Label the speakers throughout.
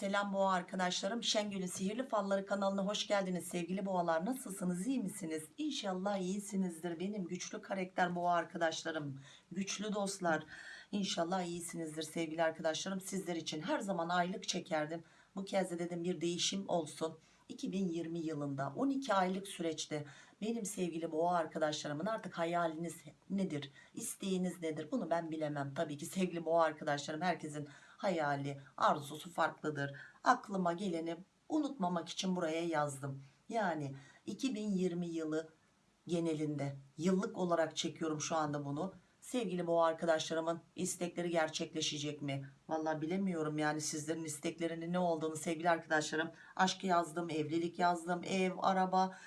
Speaker 1: Selam boğa arkadaşlarım. Şengül'ün Sihirli Falları kanalına hoş geldiniz sevgili boğalar. Nasılsınız iyi misiniz? İnşallah iyisinizdir benim güçlü karakter boğa arkadaşlarım. Güçlü dostlar. İnşallah iyisinizdir sevgili arkadaşlarım. Sizler için her zaman aylık çekerdim. Bu kez de dedim bir değişim olsun. 2020 yılında 12 aylık süreçte benim sevgili boğa arkadaşlarımın artık hayaliniz nedir? İsteğiniz nedir? Bunu ben bilemem. Tabii ki sevgili boğa arkadaşlarım herkesin hayali, arzusu farklıdır. Aklıma geleni unutmamak için buraya yazdım. Yani 2020 yılı genelinde yıllık olarak çekiyorum şu anda bunu. Sevgili boğa arkadaşlarımın istekleri gerçekleşecek mi? Vallahi bilemiyorum yani sizlerin isteklerinin ne olduğunu sevgili arkadaşlarım. Aşk yazdım, evlilik yazdım, ev, araba,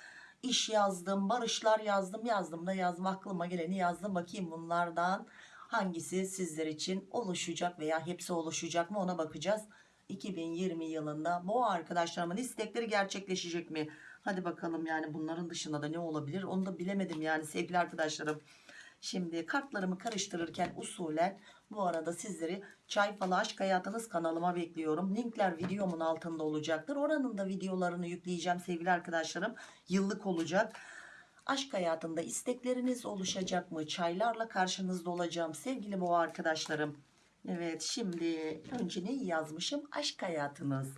Speaker 1: iş yazdım, barışlar yazdım, yazdım da yazdım. Aklıma geleni yazdım. Bakayım bunlardan hangisi sizler için oluşacak veya hepsi oluşacak mı ona bakacağız. 2020 yılında bu arkadaşlarımın istekleri gerçekleşecek mi? Hadi bakalım yani bunların dışında da ne olabilir onu da bilemedim yani sevgili arkadaşlarım. Şimdi kartlarımı karıştırırken usulen bu arada sizleri Çay Falı Aşk Hayatınız kanalıma bekliyorum. Linkler videomun altında olacaktır. Oranın da videolarını yükleyeceğim sevgili arkadaşlarım. Yıllık olacak. Aşk hayatında istekleriniz oluşacak mı? Çaylarla karşınızda olacağım sevgili boğa arkadaşlarım. Evet şimdi önce neyi yazmışım? Aşk hayatınız.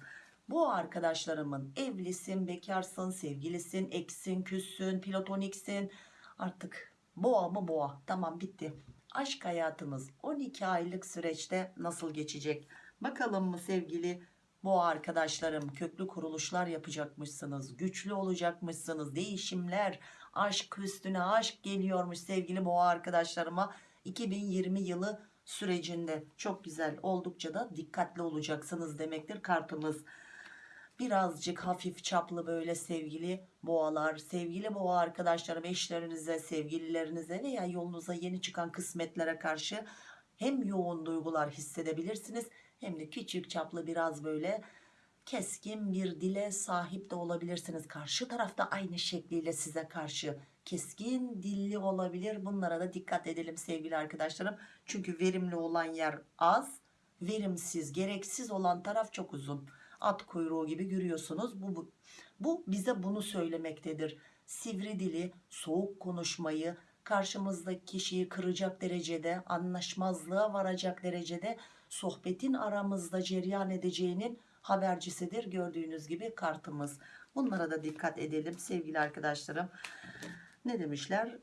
Speaker 1: Bu arkadaşlarımın evlisin, bekarsın, sevgilisin, eksin, küssün, platoniksin. Artık boğa mı boğa? Tamam bitti. Aşk hayatınız 12 aylık süreçte nasıl geçecek? Bakalım mı sevgili boğa arkadaşlarım köklü kuruluşlar yapacakmışsınız. Güçlü olacakmışsınız. Değişimler, aşk üstüne aşk geliyormuş sevgili boğa arkadaşlarıma 2020 yılı sürecinde. Çok güzel oldukça da dikkatli olacaksınız demektir kartımız. Birazcık hafif çaplı böyle sevgili boğalar sevgili boğa arkadaşlarım eşlerinize sevgililerinize veya yolunuza yeni çıkan kısmetlere karşı hem yoğun duygular hissedebilirsiniz hem de küçük çaplı biraz böyle keskin bir dile sahip de olabilirsiniz. Karşı tarafta aynı şekliyle size karşı keskin dilli olabilir. Bunlara da dikkat edelim sevgili arkadaşlarım. Çünkü verimli olan yer az, verimsiz, gereksiz olan taraf çok uzun. At kuyruğu gibi görüyorsunuz. Bu, bu, bu bize bunu söylemektedir. Sivri dili, soğuk konuşmayı, karşımızdaki kişiyi kıracak derecede, anlaşmazlığa varacak derecede sohbetin aramızda cereyan edeceğinin habercisidir gördüğünüz gibi kartımız. Bunlara da dikkat edelim sevgili arkadaşlarım. Ne demişler?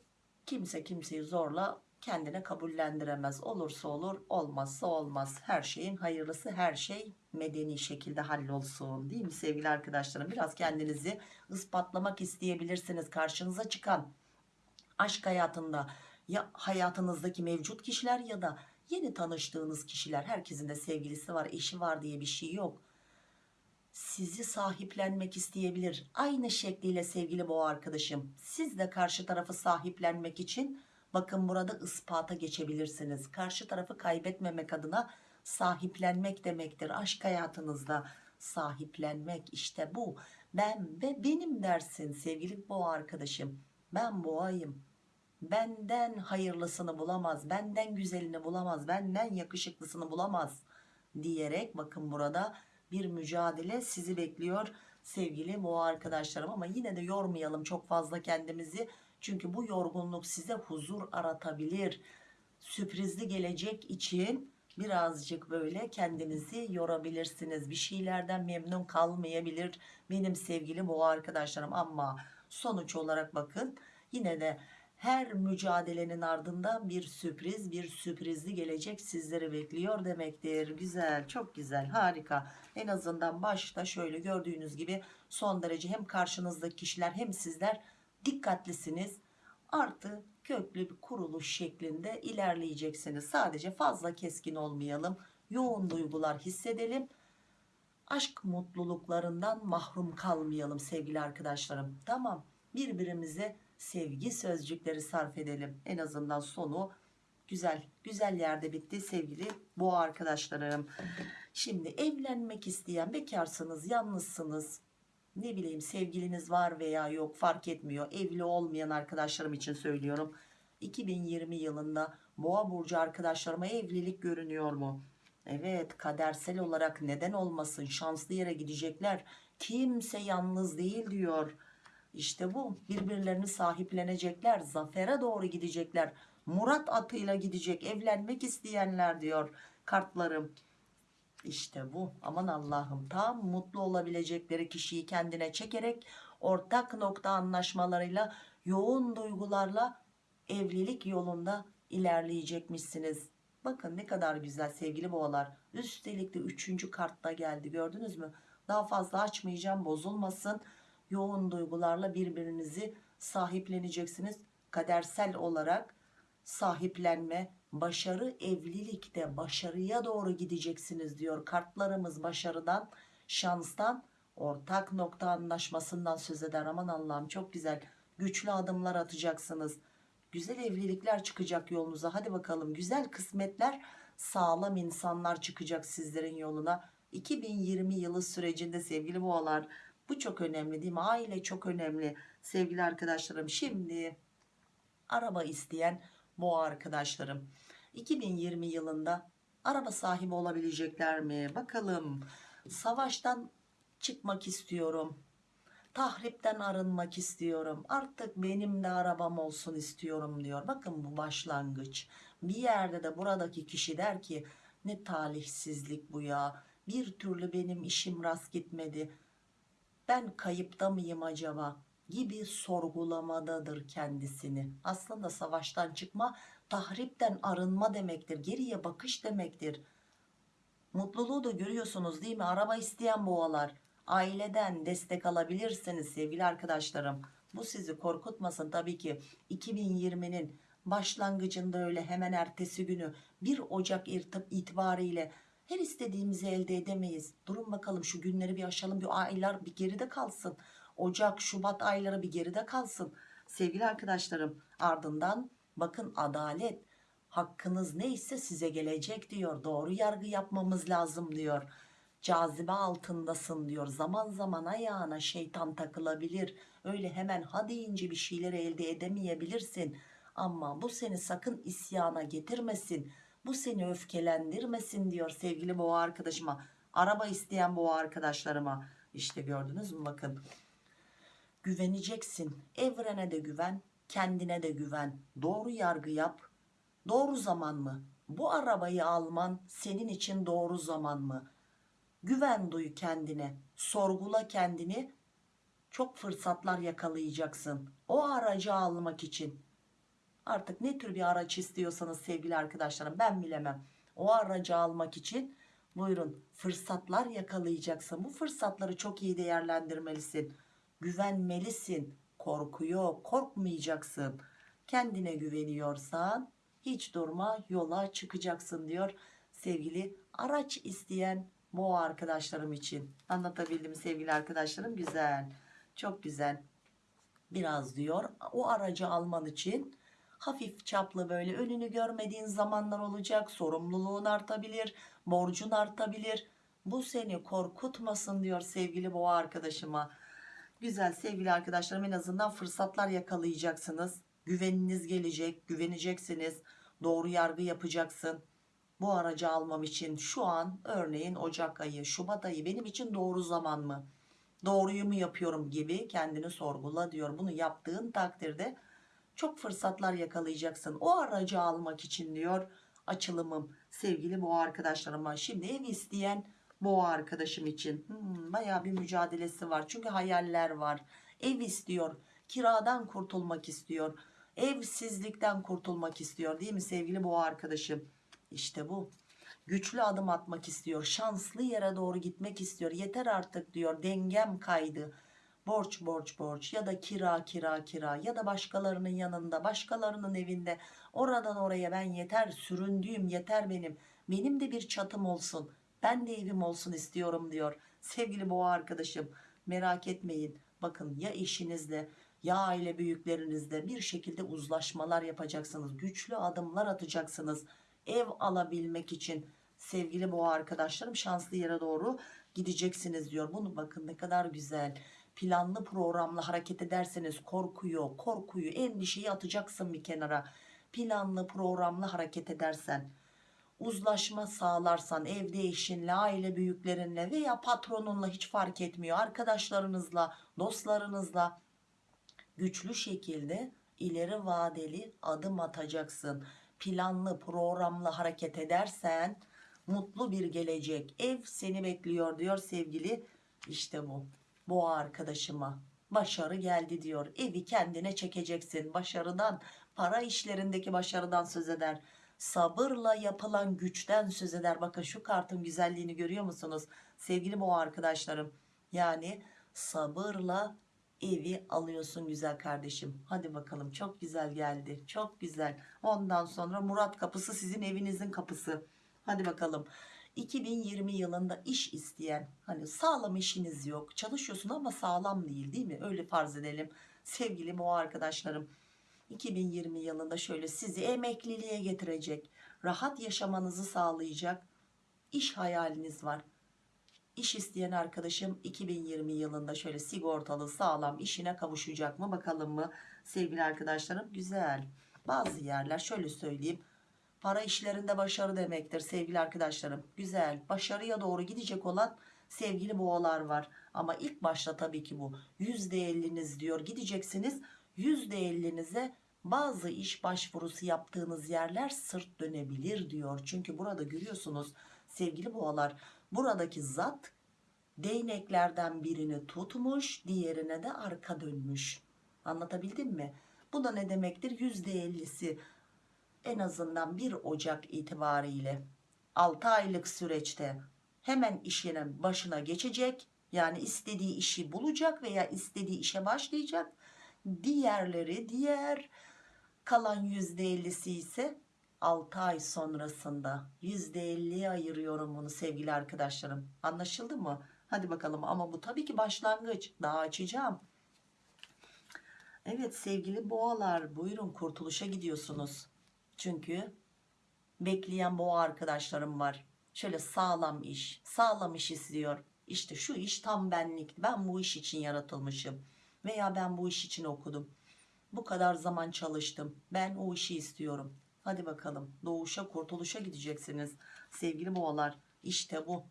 Speaker 1: Kimse kimseyi zorla kendine kabullendiremez. Olursa olur olmazsa olmaz. Her şeyin hayırlısı her şey medeni şekilde hallolsun. Değil mi sevgili arkadaşlarım? Biraz kendinizi ispatlamak isteyebilirsiniz karşınıza çıkan. Aşk hayatında ya hayatınızdaki mevcut kişiler ya da yeni tanıştığınız kişiler. Herkesin de sevgilisi var eşi var diye bir şey yok sizi sahiplenmek isteyebilir. Aynı şekliyle sevgili boğa arkadaşım siz de karşı tarafı sahiplenmek için bakın burada ispata geçebilirsiniz. Karşı tarafı kaybetmemek adına sahiplenmek demektir. Aşk hayatınızda sahiplenmek işte bu. Ben ve benim dersin sevgili boğa arkadaşım. Ben boğayım. Benden hayırlısını bulamaz, benden güzelini bulamaz, benden yakışıklısını bulamaz diyerek bakın burada bir mücadele sizi bekliyor sevgili boğa arkadaşlarım. Ama yine de yormayalım çok fazla kendimizi. Çünkü bu yorgunluk size huzur aratabilir. Sürprizli gelecek için birazcık böyle kendinizi yorabilirsiniz. Bir şeylerden memnun kalmayabilir benim sevgili boğa arkadaşlarım. Ama sonuç olarak bakın yine de her mücadelenin ardında bir sürpriz bir sürprizli gelecek sizleri bekliyor demektir. Güzel çok güzel harika. En azından başta şöyle gördüğünüz gibi son derece hem karşınızdaki kişiler hem sizler dikkatlisiniz. Artı köklü bir kuruluş şeklinde ilerleyeceksiniz. Sadece fazla keskin olmayalım yoğun duygular hissedelim. Aşk mutluluklarından mahrum kalmayalım sevgili arkadaşlarım. Tamam birbirimize sevgi sözcükleri sarf edelim. En azından sonu güzel güzel yerde bitti sevgili boğa arkadaşlarım. Şimdi evlenmek isteyen bekarsınız, yalnızsınız. Ne bileyim sevgiliniz var veya yok fark etmiyor. Evli olmayan arkadaşlarım için söylüyorum. 2020 yılında boğa burcu arkadaşlarıma evlilik görünüyor mu? Evet kadersel olarak neden olmasın şanslı yere gidecekler. Kimse yalnız değil diyor. İşte bu birbirlerini sahiplenecekler zafere doğru gidecekler. Murat atıyla gidecek evlenmek isteyenler diyor kartlarım. İşte bu aman Allah'ım tam mutlu olabilecekleri kişiyi kendine çekerek ortak nokta anlaşmalarıyla yoğun duygularla evlilik yolunda ilerleyecekmişsiniz. Bakın ne kadar güzel sevgili boğalar. Üstelik de üçüncü kartta geldi gördünüz mü? Daha fazla açmayacağım bozulmasın. Yoğun duygularla birbirinizi sahipleneceksiniz. Kadersel olarak sahiplenme, başarı evlilikte başarıya doğru gideceksiniz diyor. Kartlarımız başarıdan, şanstan, ortak nokta anlaşmasından söz eder. Aman Allah'ım çok güzel. Güçlü adımlar atacaksınız. Güzel evlilikler çıkacak yolunuza. Hadi bakalım güzel kısmetler, sağlam insanlar çıkacak sizlerin yoluna. 2020 yılı sürecinde sevgili boğalar bu çok önemli değil mi? Aile çok önemli sevgili arkadaşlarım. Şimdi araba isteyen boğa arkadaşlarım 2020 yılında araba sahibi olabilecekler mi? Bakalım savaştan çıkmak istiyorum. Tahripten arınmak istiyorum. Artık benim de arabam olsun istiyorum diyor. Bakın bu başlangıç. Bir yerde de buradaki kişi der ki ne talihsizlik bu ya. Bir türlü benim işim rast gitmedi. Ben kayıpta mıyım acaba? gibi sorgulamadadır kendisini. Aslında savaştan çıkma, tahripten arınma demektir. Geriye bakış demektir. Mutluluğu da görüyorsunuz değil mi? Araba isteyen boğalar. Aileden destek alabilirsiniz sevgili arkadaşlarım. Bu sizi korkutmasın tabii ki. 2020'nin başlangıcında öyle hemen ertesi günü 1 Ocak itibariyle her istediğimizi elde edemeyiz. Durun bakalım şu günleri bir aşalım. Bir aylar bir geride kalsın. Ocak, Şubat ayları bir geride kalsın. Sevgili arkadaşlarım ardından bakın adalet hakkınız neyse size gelecek diyor. Doğru yargı yapmamız lazım diyor. Cazibe altındasın diyor. Zaman zaman ayağına şeytan takılabilir. Öyle hemen ha deyince bir şeyleri elde edemeyebilirsin. Ama bu seni sakın isyana getirmesin. Bu seni öfkelendirmesin diyor sevgili boğa arkadaşıma. Araba isteyen boğa arkadaşlarıma. İşte gördünüz mü bakın güveneceksin. Evrene de güven, kendine de güven. Doğru yargı yap. Doğru zaman mı? Bu arabayı alman senin için doğru zaman mı? Güven duy kendine. Sorgula kendini. Çok fırsatlar yakalayacaksın. O aracı almak için. Artık ne tür bir araç istiyorsanız sevgili arkadaşlarım ben bilemem. O aracı almak için buyurun fırsatlar yakalayacaksın. Bu fırsatları çok iyi değerlendirmelisin güvenmelisin. Korku yok, korkmayacaksın. Kendine güveniyorsan hiç durma yola çıkacaksın diyor sevgili araç isteyen boğa arkadaşlarım için. Anlatabildim sevgili arkadaşlarım güzel. Çok güzel. Biraz diyor o aracı alman için hafif çaplı böyle önünü görmediğin zamanlar olacak. Sorumluluğun artabilir, borcun artabilir. Bu seni korkutmasın diyor sevgili boğa arkadaşıma Güzel sevgili arkadaşlarım en azından fırsatlar yakalayacaksınız. Güveniniz gelecek, güveneceksiniz. Doğru yargı yapacaksın. Bu aracı almam için şu an örneğin Ocak ayı, Şubat ayı benim için doğru zaman mı? Doğruyu mu yapıyorum gibi kendini sorgula diyor. Bunu yaptığın takdirde çok fırsatlar yakalayacaksın. O aracı almak için diyor açılımım. Sevgili bu arkadaşlarıma. Şimdi ev isteyen boğa arkadaşım için. Hmm, baya bir mücadelesi var. Çünkü hayaller var. Ev istiyor kiradan kurtulmak istiyor evsizlikten kurtulmak istiyor değil mi sevgili boğa arkadaşım? İşte bu. Güçlü adım atmak istiyor şanslı yere doğru gitmek istiyor. Yeter artık diyor dengem kaydı borç borç borç. Ya da kira kira kira. Ya da başkalarının yanında başkalarının evinde. Oradan oraya ben yeter süründüğüm yeter benim. Benim de bir çatım olsun. Ben de evim olsun istiyorum diyor sevgili boğa arkadaşım. Merak etmeyin. Bakın ya eşinizle ya aile büyüklerinizle bir şekilde uzlaşmalar yapacaksınız. Güçlü adımlar atacaksınız ev alabilmek için. Sevgili boğa arkadaşlarım şanslı yere doğru gideceksiniz diyor. Bunu bakın ne kadar güzel planlı programla hareket ederseniz korkuyu korkuyu endişeyi atacaksın bir kenara planlı programla hareket edersen uzlaşma sağlarsan evde eşinle, aile büyüklerinle veya patronunla hiç fark etmiyor. Arkadaşlarınızla, dostlarınızla güçlü şekilde ileri vadeli adım atacaksın. Planlı, programlı hareket edersen mutlu bir gelecek. Ev seni bekliyor diyor sevgili. İşte bu. Boğa arkadaşıma başarı geldi diyor. Evi kendine çekeceksin. Başarıdan, para işlerindeki başarıdan söz eder. Sabırla yapılan güçten söz eder. Bakın şu kartın güzelliğini görüyor musunuz? Sevgili boğa arkadaşlarım. Yani sabırla evi alıyorsun güzel kardeşim. Hadi bakalım çok güzel geldi. Çok güzel. Ondan sonra Murat kapısı sizin evinizin kapısı. Hadi bakalım. 2020 yılında iş isteyen hani sağlam işiniz yok çalışıyorsun ama sağlam değil değil mi? Öyle farz edelim. Sevgili boğa arkadaşlarım 2020 yılında şöyle sizi emekliliğe getirecek rahat yaşamanızı sağlayacak iş hayaliniz var. İş isteyen arkadaşım 2020 yılında şöyle sigortalı sağlam işine kavuşacak mı bakalım mı? Sevgili arkadaşlarım güzel. Bazı yerler şöyle söyleyeyim para işlerinde başarı demektir sevgili arkadaşlarım. Güzel başarıya doğru gidecek olan sevgili boğalar var. Ama ilk başta tabii ki bu %50'niz diyor. Gideceksiniz %50'nize bazı iş başvurusu yaptığınız yerler sırt dönebilir diyor. Çünkü burada görüyorsunuz sevgili boğalar buradaki zat değneklerden birini tutmuş diğerine de arka dönmüş. Anlatabildim mi? Bu da ne demektir? %50'si en azından 1 Ocak itibariyle 6 aylık süreçte hemen işinin başına geçecek yani istediği işi bulacak veya istediği işe başlayacak. Diğerleri diğer kalan %50'si ise 6 ay sonrasında %50'ye ayırıyorum bunu sevgili arkadaşlarım. Anlaşıldı mı? Hadi bakalım ama bu tabii ki başlangıç. Daha açacağım. Evet sevgili boğalar buyurun kurtuluşa gidiyorsunuz çünkü bekleyen boğa arkadaşlarım var. Şöyle sağlam iş sağlam iş istiyor. İşte şu iş tam benlik. Ben bu iş için yaratılmışım. Veya ben bu iş için okudum. Bu kadar zaman çalıştım. Ben o işi istiyorum. Hadi bakalım doğuşa kurtuluşa gideceksiniz. Sevgili boğalar işte bu.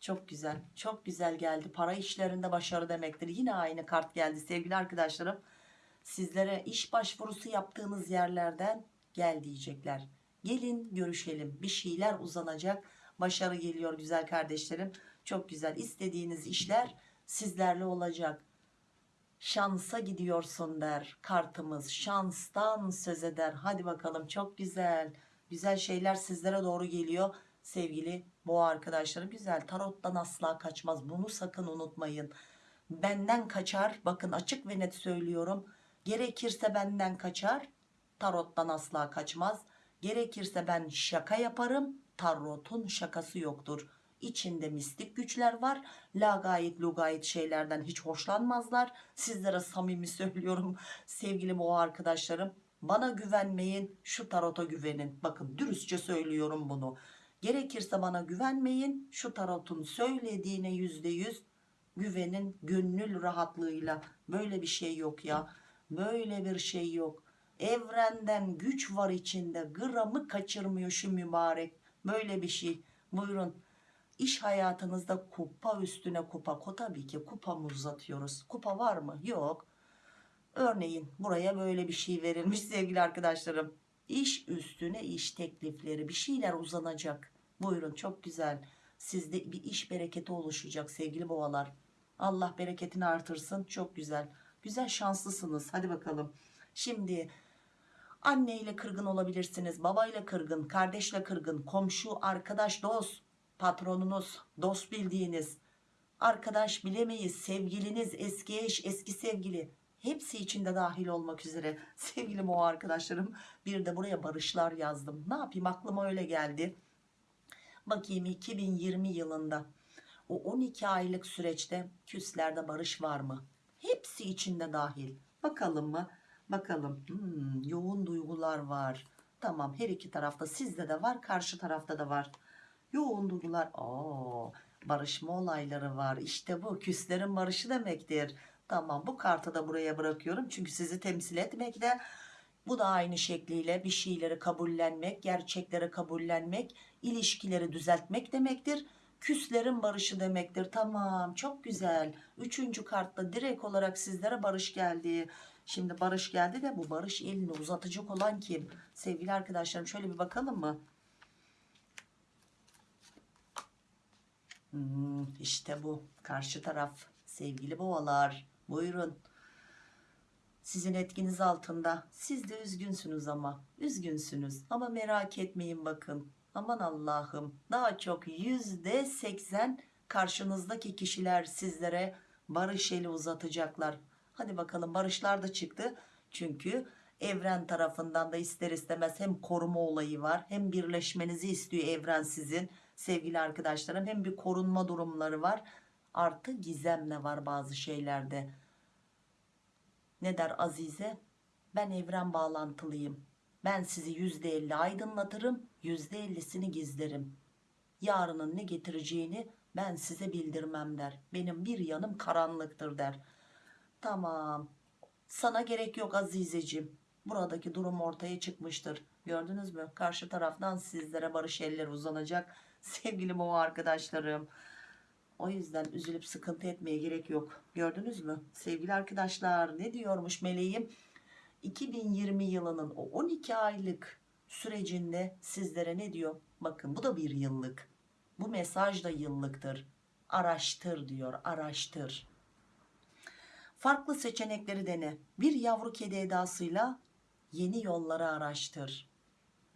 Speaker 1: Çok güzel çok güzel geldi. Para işlerinde başarı demektir. Yine aynı kart geldi sevgili arkadaşlarım. Sizlere iş başvurusu yaptığınız yerlerden gel diyecekler. Gelin görüşelim. Bir şeyler uzanacak. Başarı geliyor güzel kardeşlerim. Çok güzel. İstediğiniz işler sizlerle olacak. Şansa gidiyorsun der kartımız. Şanstan söz eder. Hadi bakalım. Çok güzel. Güzel şeyler sizlere doğru geliyor. Sevgili boğa arkadaşlarım güzel. Tarottan asla kaçmaz. Bunu sakın unutmayın. Benden kaçar. Bakın açık ve net söylüyorum. Gerekirse benden kaçar tarottan asla kaçmaz. Gerekirse ben şaka yaparım tarotun şakası yoktur. İçinde mistik güçler var lagayet lugayet şeylerden hiç hoşlanmazlar. Sizlere samimi söylüyorum sevgili boğa arkadaşlarım. Bana güvenmeyin şu tarota güvenin. Bakın dürüstçe söylüyorum bunu. Gerekirse bana güvenmeyin şu tarotun söylediğine yüzde yüz güvenin gönül rahatlığıyla. Böyle bir şey yok ya. Böyle bir şey yok evrenden güç var içinde. Gramı kaçırmıyor şu mübarek. Böyle bir şey. Buyurun. İş hayatınızda kupa üstüne kupa. Tabii ki kupamı uzatıyoruz? Kupa var mı? Yok. Örneğin buraya böyle bir şey verilmiş sevgili arkadaşlarım. İş üstüne iş teklifleri. Bir şeyler uzanacak. Buyurun çok güzel. Sizde bir iş bereketi oluşacak sevgili boğalar. Allah bereketini artırsın. Çok güzel. Güzel şanslısınız. Hadi bakalım. Şimdi anneyle kırgın olabilirsiniz babayla kırgın kardeşle kırgın komşu arkadaş dost patronunuz dost bildiğiniz arkadaş bilemeyiz sevgiliniz eski eş eski sevgili hepsi içinde dahil olmak üzere. Sevgili o arkadaşlarım bir de buraya barışlar yazdım. Ne yapayım aklıma öyle geldi. Bakayım 2020 yılında o 12 aylık süreçte küslerde barış var mı? Hepsi içinde dahil. Bakalım mı bakalım. Hmm, yoğun duygular var. Tamam her iki tarafta sizde de var karşı tarafta da var. Yoğun duygular Aa, barışma olayları var. İşte bu küslerin barışı demektir. Tamam bu kartı da buraya bırakıyorum çünkü sizi temsil etmekte Bu da aynı şekliyle bir şeyleri kabullenmek, gerçekleri kabullenmek, ilişkileri düzeltmek demektir. Küslerin barışı demektir. Tamam çok güzel. Üçüncü kartta direkt olarak sizlere barış geldi. Şimdi barış geldi de bu barış elini uzatacak olan kim? Sevgili arkadaşlarım şöyle bir bakalım mı? Hmm, işte bu karşı taraf sevgili boğalar buyurun sizin etkiniz altında siz de üzgünsünüz ama üzgünsünüz ama merak etmeyin bakın aman Allah'ım daha çok yüzde seksen karşınızdaki kişiler sizlere barış eli uzatacaklar. Hadi bakalım barışlar da çıktı. Çünkü evren tarafından da ister istemez hem koruma olayı var hem birleşmenizi istiyor evren sizin sevgili arkadaşlarım. Hem bir korunma durumları var. Artı gizemle var bazı şeylerde. Ne der Azize? Ben evren bağlantılıyım. Ben sizi yüzde elli aydınlatırım yüzde ellisini gizlerim. Yarının ne getireceğini ben size bildirmem der. Benim bir yanım karanlıktır der. Tamam. Sana gerek yok Azizeciğim. Buradaki durum ortaya çıkmıştır. Gördünüz mü? Karşı taraftan sizlere barış eller uzanacak. Sevgili boğa arkadaşlarım. O yüzden üzülüp sıkıntı etmeye gerek yok. Gördünüz mü? Sevgili arkadaşlar ne diyormuş meleğim? 2020 yılının o 12 aylık sürecinde sizlere ne diyor? Bakın bu da bir yıllık. Bu mesaj da yıllıktır. Araştır diyor araştır. Farklı seçenekleri dene. Bir yavru kedi edasıyla yeni yolları araştır.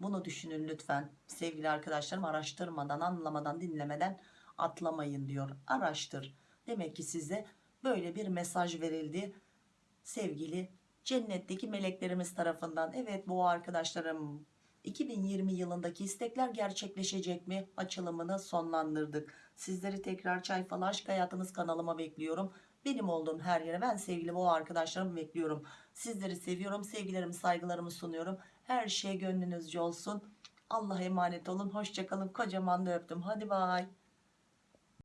Speaker 1: Bunu düşünün lütfen. Sevgili arkadaşlarım araştırmadan anlamadan dinlemeden atlamayın diyor. Araştır. Demek ki size böyle bir mesaj verildi. Sevgili cennetteki meleklerimiz tarafından. Evet bu arkadaşlarım 2020 yılındaki istekler gerçekleşecek mi açılımını sonlandırdık. Sizleri tekrar çay falan aşk hayatınız kanalıma bekliyorum. Benim olduğum her yere ben sevgili bu arkadaşlarımı bekliyorum. Sizleri seviyorum sevgilerimi saygılarımı sunuyorum. Her şey gönlünüzce olsun. Allah'a emanet olun. Hoşçakalın kocaman da öptüm. Hadi bay